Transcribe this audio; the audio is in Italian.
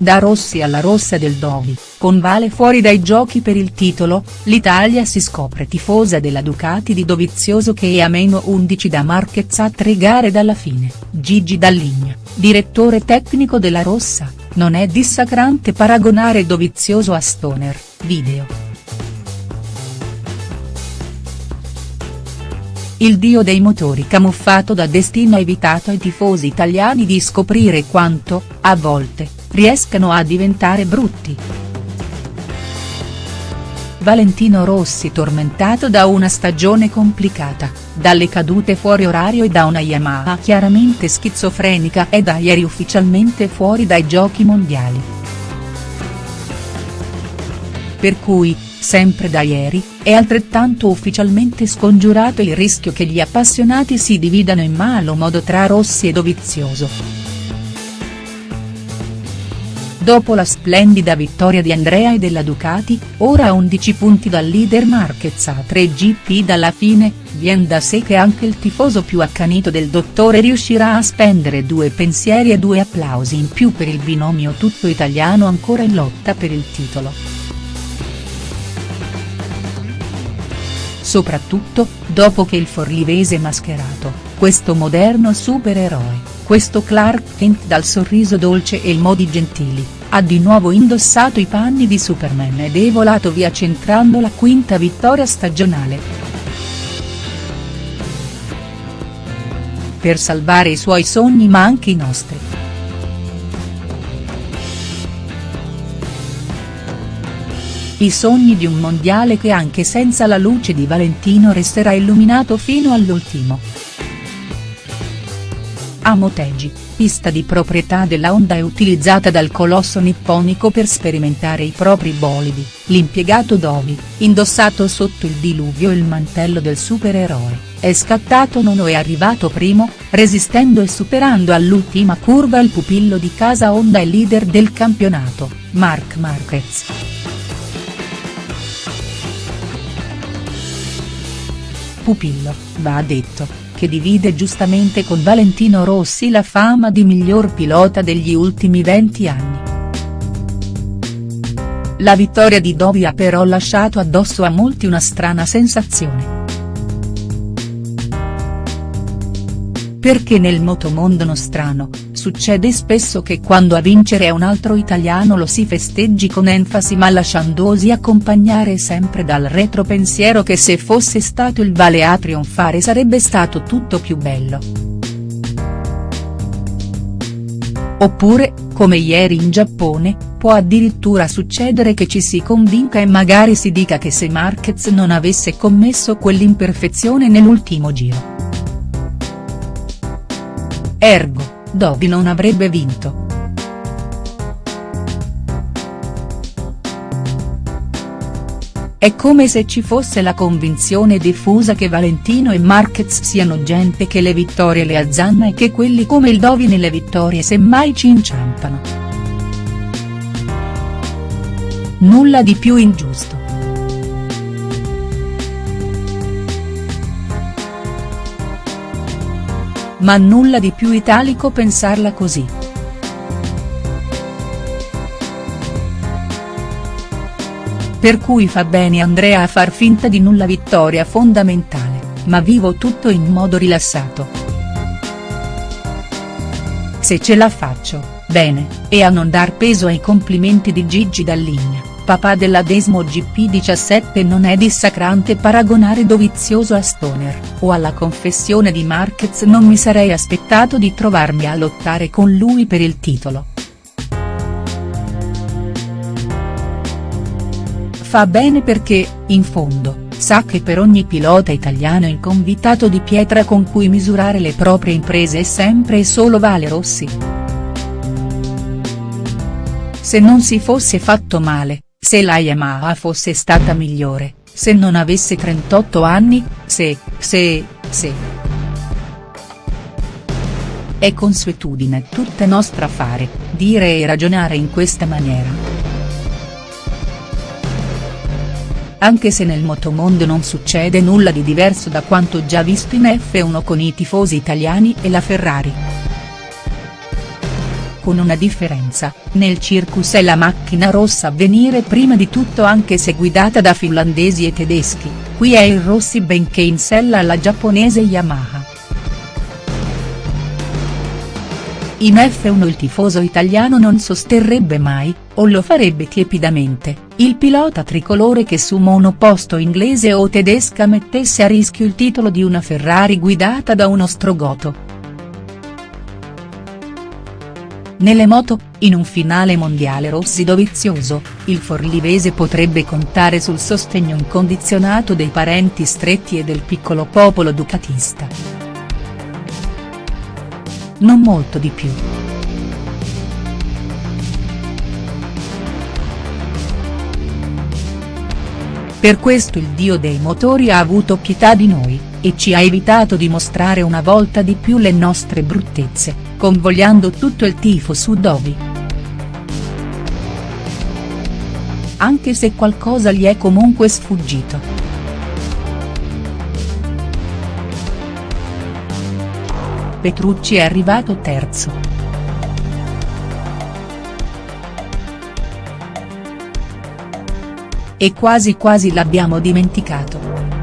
Da Rossi alla rossa del Dovi, con Vale fuori dai giochi per il titolo, l'Italia si scopre tifosa della Ducati di Dovizioso che è a meno 11 da Marquez a tre gare dalla fine, Gigi Dalligna, direttore tecnico della Rossa, non è dissacrante paragonare Dovizioso a Stoner, video. Il dio dei motori camuffato da destino ha evitato ai tifosi italiani di scoprire quanto, a volte, riescano a diventare brutti. Valentino Rossi tormentato da una stagione complicata, dalle cadute fuori orario e da una Yamaha chiaramente schizofrenica è da ieri ufficialmente fuori dai giochi mondiali. Per cui, sempre da ieri, è altrettanto ufficialmente scongiurato il rischio che gli appassionati si dividano in malo modo tra Rossi e Dovizioso. Dopo la splendida vittoria di Andrea e della Ducati, ora a 11 punti dal leader Marquez a 3 GP dalla fine, vien da sé che anche il tifoso più accanito del dottore riuscirà a spendere due pensieri e due applausi in più per il binomio tutto italiano ancora in lotta per il titolo. Soprattutto, dopo che il forlivese mascherato, questo moderno supereroe, questo Clark Kent dal sorriso dolce e i modi gentili, ha di nuovo indossato i panni di Superman ed è volato via centrando la quinta vittoria stagionale. Per salvare i suoi sogni ma anche i nostri. I sogni di un mondiale che anche senza la luce di Valentino resterà illuminato fino all'ultimo. A Motegi, pista di proprietà della Honda è utilizzata dal colosso nipponico per sperimentare i propri bolidi, l'impiegato Dovi, indossato sotto il diluvio il mantello del supereroe, è scattato nono e arrivato primo, resistendo e superando all'ultima curva il pupillo di casa Honda e leader del campionato, Marc Marquez. Pupillo, va detto, che divide giustamente con Valentino Rossi la fama di miglior pilota degli ultimi 20 anni. La vittoria di Dovi ha però lasciato addosso a molti una strana sensazione. Perché nel motomondo nostrano, succede spesso che quando a vincere è un altro italiano lo si festeggi con enfasi ma lasciandosi accompagnare sempre dal retropensiero che se fosse stato il Vale a trionfare sarebbe stato tutto più bello. Oppure, come ieri in Giappone, può addirittura succedere che ci si convinca e magari si dica che se Marquez non avesse commesso quell'imperfezione nell'ultimo giro Ergo, Dovi non avrebbe vinto. È come se ci fosse la convinzione diffusa che Valentino e Marquez siano gente che le vittorie le azzanna e che quelli come il Dovi nelle vittorie semmai ci inciampano. Nulla di più ingiusto. Ma nulla di più italico pensarla così. Per cui fa bene Andrea a far finta di nulla vittoria fondamentale, ma vivo tutto in modo rilassato. Se ce la faccio, bene, e a non dar peso ai complimenti di Gigi Dalligna papà della Desmo GP17 non è dissacrante paragonare Dovizioso a Stoner, o alla confessione di Marquez non mi sarei aspettato di trovarmi a lottare con lui per il titolo. Fa bene perché, in fondo, sa che per ogni pilota italiano il convitato di pietra con cui misurare le proprie imprese è sempre e solo Vale Rossi. Se non si fosse fatto male, se la Yamaha fosse stata migliore, se non avesse 38 anni, se, se, se. È consuetudine tutta nostra fare, dire e ragionare in questa maniera. Anche se nel motomondo non succede nulla di diverso da quanto già visto in F1 con i tifosi italiani e la Ferrari. Con una differenza, nel circus è la macchina rossa a venire prima di tutto anche se guidata da finlandesi e tedeschi, qui è il Rossi benché in sella alla giapponese Yamaha. In F1 il tifoso italiano non sosterrebbe mai, o lo farebbe tiepidamente, il pilota tricolore che su monoposto inglese o tedesca mettesse a rischio il titolo di una Ferrari guidata da uno strogoto. Nelle moto, in un finale mondiale rossi-dovizioso, il forlivese potrebbe contare sul sostegno incondizionato dei parenti stretti e del piccolo popolo ducatista non molto di più. Per questo il dio dei motori ha avuto pietà di noi, e ci ha evitato di mostrare una volta di più le nostre bruttezze, convogliando tutto il tifo su Dovi. Anche se qualcosa gli è comunque sfuggito. Petrucci è arrivato terzo. E quasi quasi l'abbiamo dimenticato.